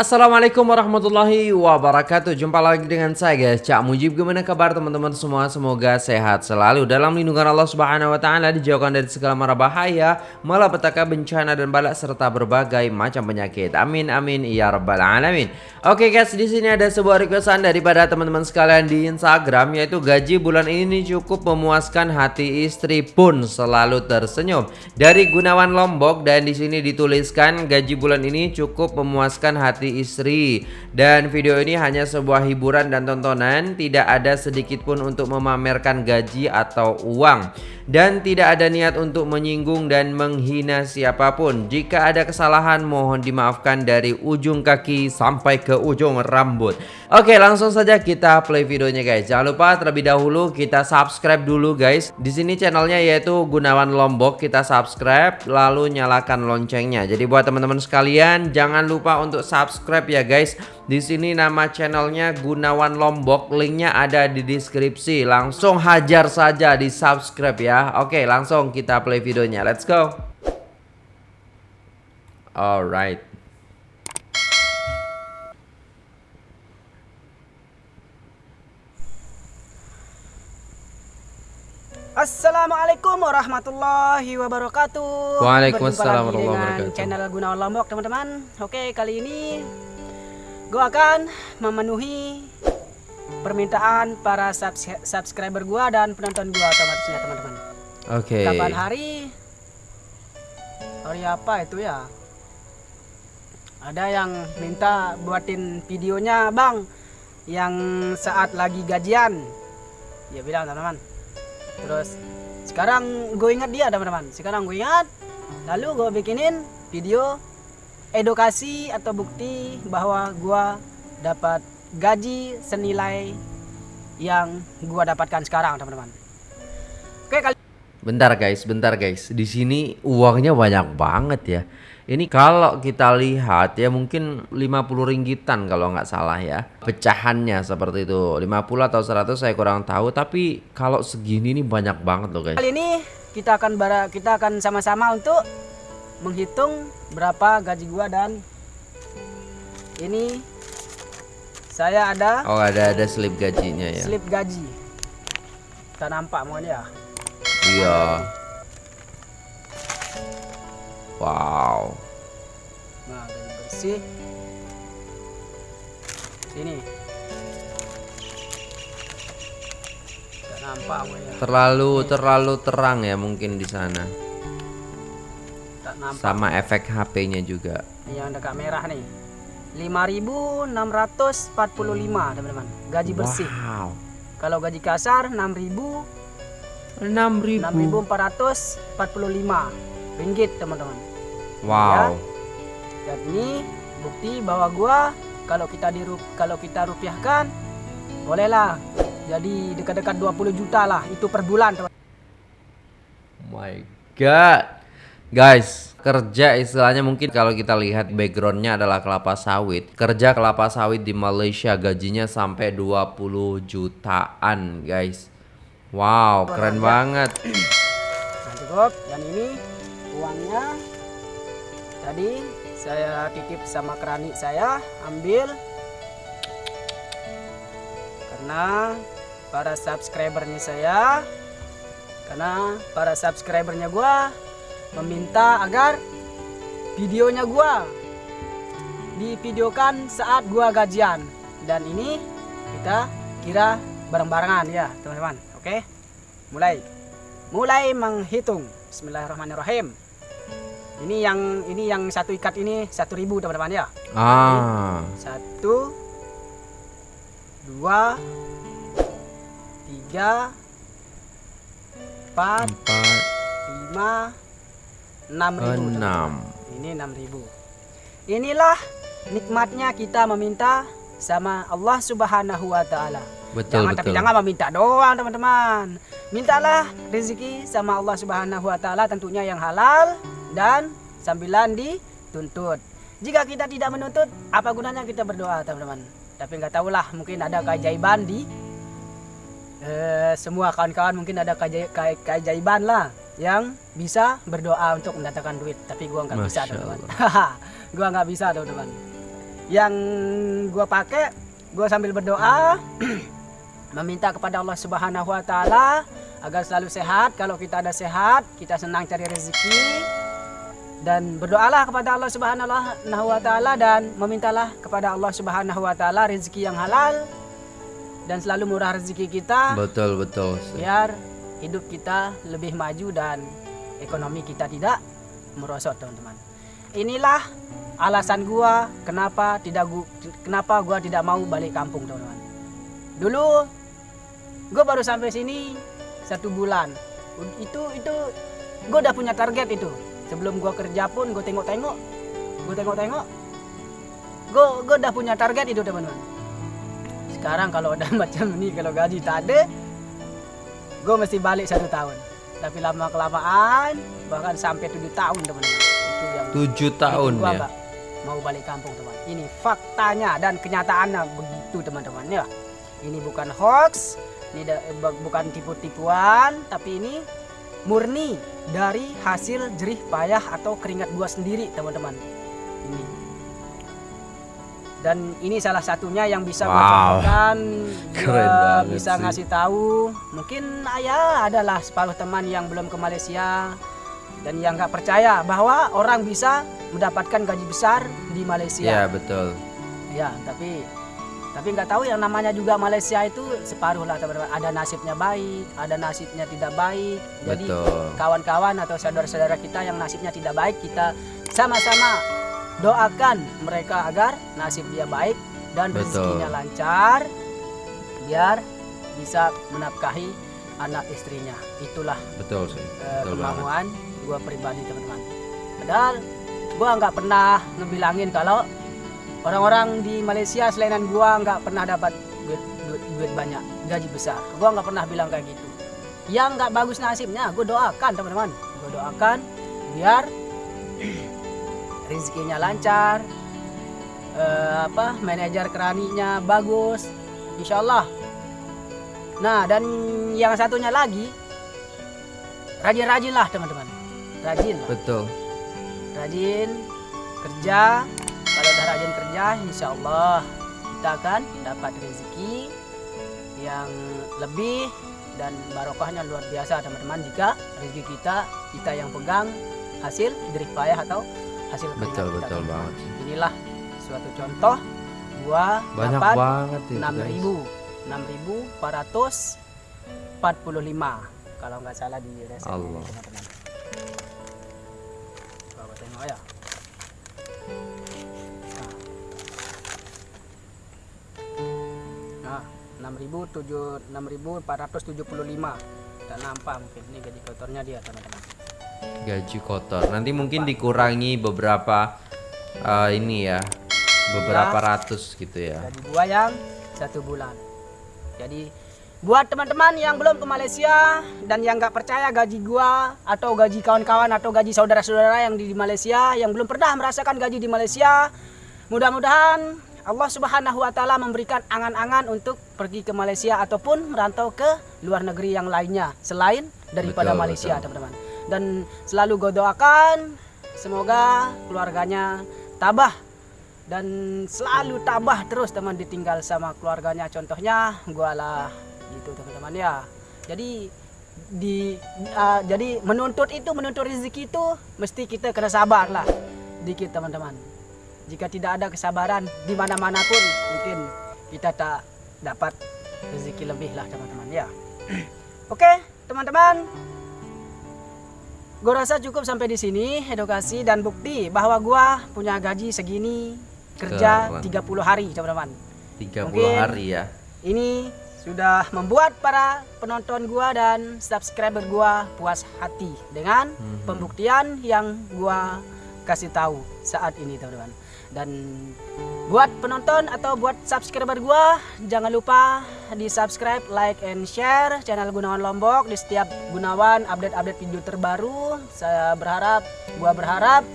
Assalamualaikum warahmatullahi wabarakatuh. Jumpa lagi dengan saya guys. Cak Mujib Gimana kabar teman-teman semua? Semoga sehat selalu. Dalam lindungan Allah subhanahu wa ta'ala Dijauhkan dari segala mara bahaya Malapetaka bencana dan balak Serta berbagai macam penyakit. Amin amin ya rabbal alamin. Oke guys di sini ada sebuah requestan Daripada teman-teman sekalian di Instagram Yaitu gaji bulan ini cukup memuaskan hati istri pun Selalu tersenyum. Dari Gunawan Lombok Dan di sini dituliskan Gaji bulan ini cukup memuaskan hati istri. Dan video ini hanya sebuah hiburan dan tontonan. Tidak ada sedikit pun untuk memamerkan gaji atau uang. Dan tidak ada niat untuk menyinggung dan menghina siapa pun. Jika ada kesalahan mohon dimaafkan dari ujung kaki sampai ke ujung rambut oke langsung saja kita play videonya guys jangan lupa terlebih dahulu kita subscribe dulu guys di sini channelnya yaitu Gunawan Lombok kita subscribe lalu nyalakan loncengnya jadi buat teman-teman sekalian jangan lupa untuk subscribe ya guys. Di sini nama channelnya Gunawan Lombok, linknya ada di deskripsi. Langsung hajar saja di subscribe ya. Oke, langsung kita play videonya. Let's go. Alright. Assalamualaikum warahmatullahi wabarakatuh. Waalaikumsalam warahmatullahi wabarakatuh. Channel Gunawan Lombok teman-teman. Oke kali ini gue akan memenuhi permintaan para subscriber gue dan penonton gue otomatisnya teman-teman. Oke. Okay. Kapan hari? Hari apa itu ya? Ada yang minta buatin videonya bang, yang saat lagi gajian. Ya bilang teman-teman terus sekarang gue ingat dia teman-teman. Sekarang gue ingat lalu gue bikinin video edukasi atau bukti bahwa gue dapat gaji senilai yang gue dapatkan sekarang teman-teman. Oke kali bentar guys. Bentar guys. Di sini uangnya banyak banget ya ini kalau kita lihat ya mungkin 50 ringgitan kalau nggak salah ya. Pecahannya seperti itu. 50 atau 100 saya kurang tahu tapi kalau segini ini banyak banget loh guys. Kali ini kita akan bara kita akan sama-sama untuk menghitung berapa gaji gua dan ini saya ada Oh, ada ada slip gajinya ya. Slip gaji. Tak nampak mohon ya. Iya. Wow. Sini. Tak nampak ya. Terlalu terlalu terang ya mungkin di sana. Tak nampak. Sama efek HP-nya juga. Yang dekat merah nih. 5.645 teman-teman gaji bersih. Wow. Kalau gaji kasar 6.000 6.000 6.445 ringgit teman-teman. Wow. Ya. Ini bukti bahwa gua kalau kita di kalau kita rupiahkan bolehlah jadi dekat-dekat 20 juta lah itu per bulan teman. My God. Guys, kerja istilahnya mungkin kalau kita lihat backgroundnya adalah kelapa sawit. Kerja kelapa sawit di Malaysia gajinya sampai 20 jutaan, guys. Wow, keren banget. Nah, cukup. Dan ini uangnya tadi saya titip sama keramik saya ambil. Karena para subscribernya saya karena para subscribernya gua meminta agar videonya gua divideokan saat gua gajian. Dan ini kita kira bareng-barengan ya teman-teman. Oke? Mulai. Mulai menghitung. Bismillahirrahmanirrahim ini yang ini yang satu ikat ini satu ribu teman-teman ya? Ah. Satu dua tiga empat, empat. lima enam ribu enam. Ini enam ribu. Inilah nikmatnya kita meminta sama Allah Subhanahu Wa Taala. Betul jangan betul. tapi jangan meminta doang teman-teman. Mintalah rezeki sama Allah Subhanahu Wa Taala tentunya yang halal dan sambilan dituntut. Jika kita tidak menuntut, apa gunanya kita berdoa, teman-teman? Tapi nggak tahulah, mungkin ada keajaiban di eh, semua kawan-kawan mungkin ada keajaiban lah yang bisa berdoa untuk mendatangkan duit. Tapi gua nggak bisa, teman-teman. gua nggak bisa, teman-teman. yang gua pakai gua sambil berdoa meminta kepada Allah Subhanahu wa taala agar selalu sehat kalau kita ada sehat kita senang cari rezeki dan berdoalah kepada Allah Subhanahu wa taala dan memintalah kepada Allah Subhanahu wa taala rezeki yang halal dan selalu murah rezeki kita Betul betul. Biar hidup kita lebih maju dan ekonomi kita tidak merosot teman-teman. Inilah alasan gua kenapa tidak gua, kenapa gua tidak mau balik kampung teman-teman. Dulu gua baru sampai sini satu bulan. Itu itu gua udah punya target itu sebelum gua kerja pun gua tengok-tengok. Gua tengok-tengok. Gua gua udah punya target itu teman-teman. Sekarang kalau udah macam ini kalau gaji tak ada gue mesti balik satu tahun. Tapi lama kelamaan bahkan sampai tujuh tahun teman-teman. Itu yang Tujuh tahun gua ya. nggak mau balik kampung teman ini faktanya dan kenyataannya begitu teman-teman ya. Ini bukan hoax ini bukan tipu-tipuan tapi ini murni dari hasil jerih payah atau keringat gua sendiri teman-teman ini dan ini salah satunya yang bisa Wow. contohkan Keren bisa sih. ngasih tahu mungkin ya adalah separuh teman yang belum ke Malaysia dan yang nggak percaya bahwa orang bisa mendapatkan gaji besar di Iya Malaysia betul. ya tapi tapi nggak tahu yang namanya juga Malaysia itu separuh lah teman-teman. Ada nasibnya baik ada nasibnya tidak baik. Jadi kawan-kawan atau saudara-saudara kita yang nasibnya tidak baik kita sama-sama doakan mereka agar nasib dia baik dan rezekinya lancar biar bisa menafkahi anak istrinya. Itulah Betul sih. eh, Betul banget. kemauan gue pribadi teman-teman. Padahal gue nggak pernah ngebilangin kalau orang-orang di Malaysia selainan gue nggak pernah dapat duit, duit, duit banyak gaji besar. Gue nggak pernah bilang kayak gitu. Yang nggak bagus nasibnya gue doakan teman-teman. Gue doakan biar rezekinya lancar eh, apa manajer keraninya bagus insyaallah. Nah dan yang satunya lagi rajin-rajin lah teman-teman. Rajin lah Betul. rajin kerja kalau udah rajin kerja insya Allah kita akan dapat rezeki yang lebih dan barokahnya luar biasa teman-teman jika rezeki kita kita yang pegang hasil jerih payah atau hasil Betul kita, betul teman-teman. banget. inilah suatu contoh gua Banyak dapat banget itu guys. 6.000 6.445 kalau nggak salah di resep ini, Allah. teman-teman tengok ya 6.475 tak nampak mungkin ini gaji kotornya dia teman-teman Gaji kotor. Nanti mungkin dikurangi beberapa eh, ini ya. Beberapa ratus gitu ya. gaji gua yang satu bulan. Jadi buat teman-teman yang belum ke Malaysia dan yang nggak percaya gaji gua atau gaji kawan-kawan atau gaji saudara-saudara yang di Malaysia yang belum pernah merasakan gaji di Malaysia, mudah-mudahan Allah Subhanahu wa taala memberikan angan-angan untuk pergi ke Malaysia ataupun merantau ke luar negeri yang lainnya selain daripada Betul, Malaysia, teman-teman. Dan selalu gue doakan semoga keluarganya tabah dan selalu tabah terus teman ditinggal sama keluarganya. Contohnya gua lah gitu teman-teman ya. Jadi di uh, jadi menuntut itu menuntut rezeki itu mesti kita kena sabar lah dikit teman-teman jika tidak ada kesabaran di mana-mana pun mungkin kita tak dapat rezeki lebih lah teman-teman ya oke teman-teman Gue rasa cukup sampai di sini edukasi dan bukti bahwa gua punya gaji segini kerja Keren. 30 hari teman-teman. 30 Mungkin- hari ya. Ini sudah membuat para penonton gua dan subscriber gua puas hati dengan Mhm. pembuktian yang gua kasih tahu saat ini teman-teman. Dan buat penonton atau buat subscriber gua jangan lupa di subscribe, like, and share channel Gunawan Lombok di setiap Gunawan update-update video terbaru. Saya berharap, gua berharap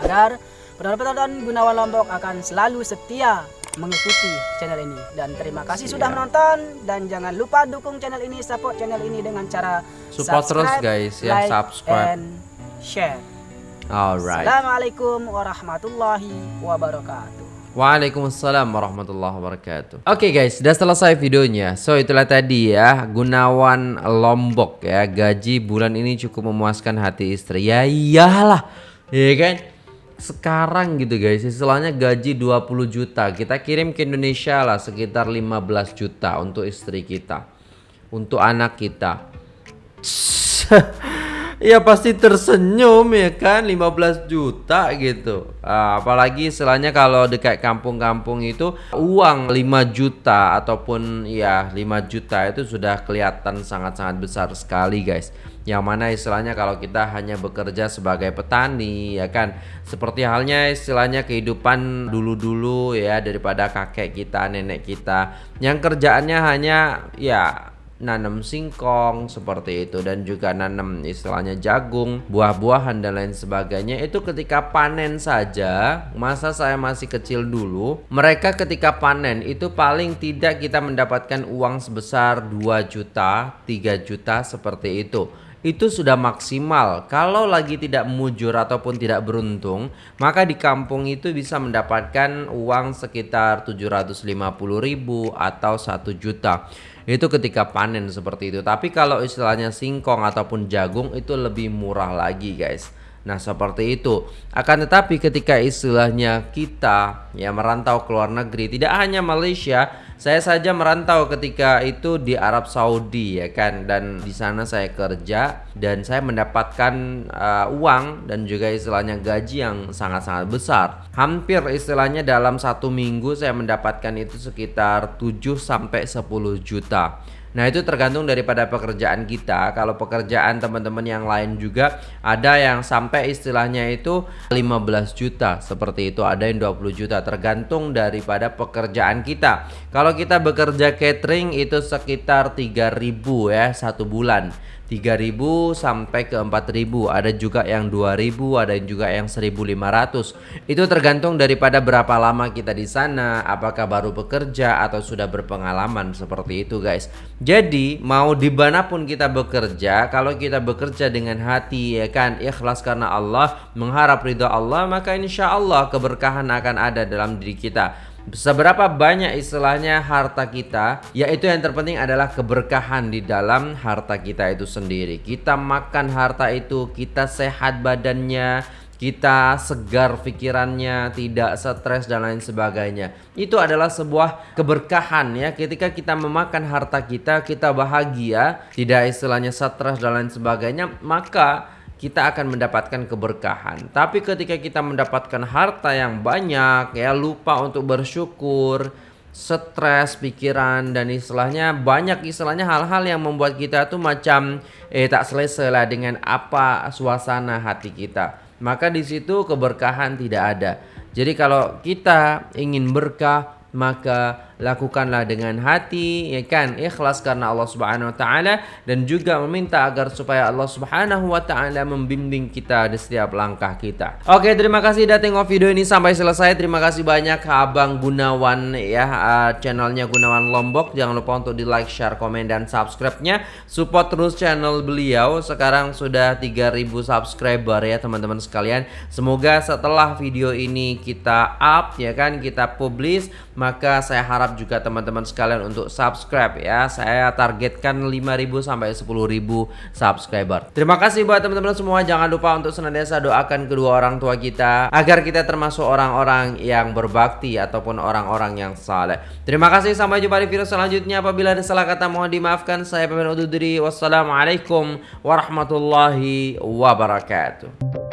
agar penonton-penonton Gunawan Lombok akan selalu setia mengikuti channel ini dan terima kasih sudah Siap. menonton dan jangan lupa dukung channel ini support channel ini dengan cara Support terus, guys, ya, like, subscribe. and share Alright. Assalamualaikum warahmatullahi wabarakatuh Waalaikumsalam warahmatullahi wabarakatuh. Oke guys, sudah selesai videonya. So itulah tadi ya Gunawan Lombok ya gaji bulan ini cukup memuaskan hati istri. Ya iyalah, ya kan? Sekarang gitu guys, istilahnya gaji 20 juta kita kirim ke Indonesia lah sekitar 15 juta untuk istri kita, untuk anak kita. ya pasti tersenyum ya kan? 15 juta gitu. Uh, apalagi istilahnya kalau dekat kampung-kampung itu uang 5 juta ataupun ya 5 juta itu sudah kelihatan sangat-sangat besar sekali guys. Yang mana istilahnya kalau kita hanya bekerja sebagai petani ya kan? Seperti halnya istilahnya kehidupan dulu-dulu ya daripada kakek kita nenek kita. Yang kerjaannya hanya ya nanam singkong seperti itu. Dan juga nanam istilahnya jagung, buah-buahan dan lain sebagainya. Itu ketika panen saja masa saya masih kecil dulu mereka ketika panen itu paling tidak kita mendapatkan uang sebesar 2 juta 3 juta seperti itu itu sudah maksimal. Kalau lagi tidak mujur ataupun tidak beruntung, maka di kampung itu bisa mendapatkan uang sekitar 750.000 atau 1 juta. Itu ketika panen seperti itu. Tapi kalau istilahnya singkong ataupun jagung itu lebih murah lagi guys Nah seperti itu. Akan tetapi ketika istilahnya kita ya merantau ke luar negeri Tidak hanya Malaysia Saya saja merantau ketika itu di Arab Saudi ya kan? Dan di sana saya kerja Dan saya mendapatkan uh, uang dan juga istilahnya gaji yang sangat-sangat besar. Hampir istilahnya dalam satu minggu saya mendapatkan itu sekitar 7 sampai 10 juta Nah itu tergantung daripada pekerjaan kita. Kalau pekerjaan teman-teman yang lain juga Ada yang sampai istilahnya itu 15 juta Seperti itu. Ada yang 20 juta Tergantung daripada pekerjaan kita. Kalau kita bekerja catering itu sekitar 3000 ya satu bulan 3000 sampai ke 4000 ada juga yang 2000 ada juga yang 1500 itu tergantung daripada berapa lama kita di sana apakah baru bekerja atau sudah berpengalaman seperti itu guys. Jadi mau di mana pun kita bekerja kalau kita bekerja dengan hati ya kan ikhlas karena Allah mengharap ridha Allah maka insya Allah keberkahan akan ada dalam diri kita Seberapa banyak istilahnya harta kita Yaitu yang terpenting adalah keberkahan di dalam harta kita itu sendiri Kita makan harta itu Kita sehat badannya kita segar pikirannya, tidak stres dan lain sebagainya. Itu adalah sebuah keberkahan ya. Ketika kita memakan harta kita, kita bahagia, tidak istilahnya stres dan lain sebagainya, maka kita akan mendapatkan keberkahan. Tapi ketika kita mendapatkan harta yang banyak, ya lupa untuk bersyukur, stres pikiran dan istilahnya banyak istilahnya hal-hal yang membuat kita tuh macam eh tak selesai lah dengan apa suasana hati kita. Maka di situ keberkahan tidak ada. Jadi kalau kita ingin berkah maka lakukanlah dengan hati ya kan ikhlas karena Allah Subhanahu wa taala dan juga meminta agar supaya Allah Subhanahu wa taala membimbing kita di setiap langkah kita. Oke, terima kasih sudah tengok video ini sampai selesai. Terima kasih banyak Abang Gunawan ya uh, channelnya Gunawan Lombok. Jangan lupa untuk di like, share, komen dan subscribe-nya. Support terus channel beliau. Sekarang sudah 3000 subscriber ya teman-teman sekalian. Semoga setelah video ini kita up ya kan kita publish maka saya harap harap juga teman-teman sekalian untuk subscribe ya. Saya targetkan 5000 sampai 10000 subscriber. Terima kasih buat teman-teman semua. Jangan lupa untuk senantiasa doakan kedua orang tua kita agar kita termasuk orang-orang yang berbakti ataupun orang-orang yang saleh. Terima kasih sampai jumpa di video selanjutnya. Apabila ada salah kata mohon dimaafkan. Saya pemimpin undur diri. Wassalamualaikum warahmatullahi wabarakatuh.